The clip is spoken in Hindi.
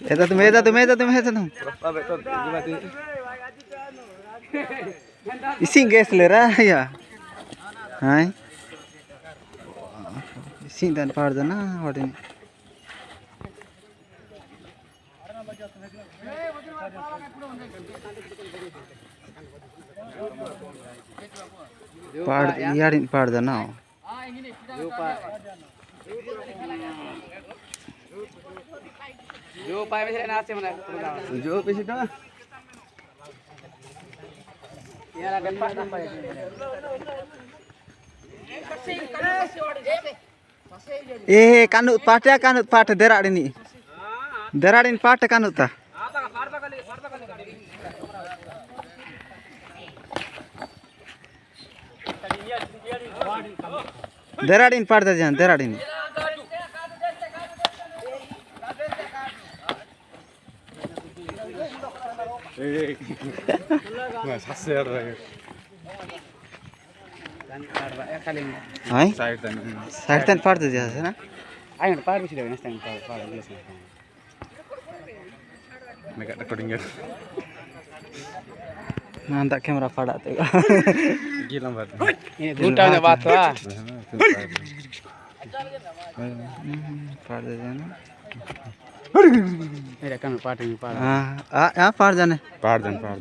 ऐसा तुम ऐसा तुम ऐसा तुम ऐसा तुम इसी गैस ले रहा है या हाँ इसी दान पार जाना वाटिंग Par yarin par na. जो पाए जो यार पाए Eh kanut pat ya kanut pat देराड़ीन पार्ट कान होता देराड़ीन पार्ट जान देराड़ीन हाँ? साइड साइड ना party party है खाली Hai. साइड तक Side tan pat ta jan na. आइ पार बिसी देऊ next time par par this मैं रिकॉर्डिंग कर Nantak kamera padat tu. गीला बात ini गुटा में बात हुआ Pat ta jan. मेरे कान पार्टी में पार Ah, ah, ah, par jan. पहाड़ जन पहाड़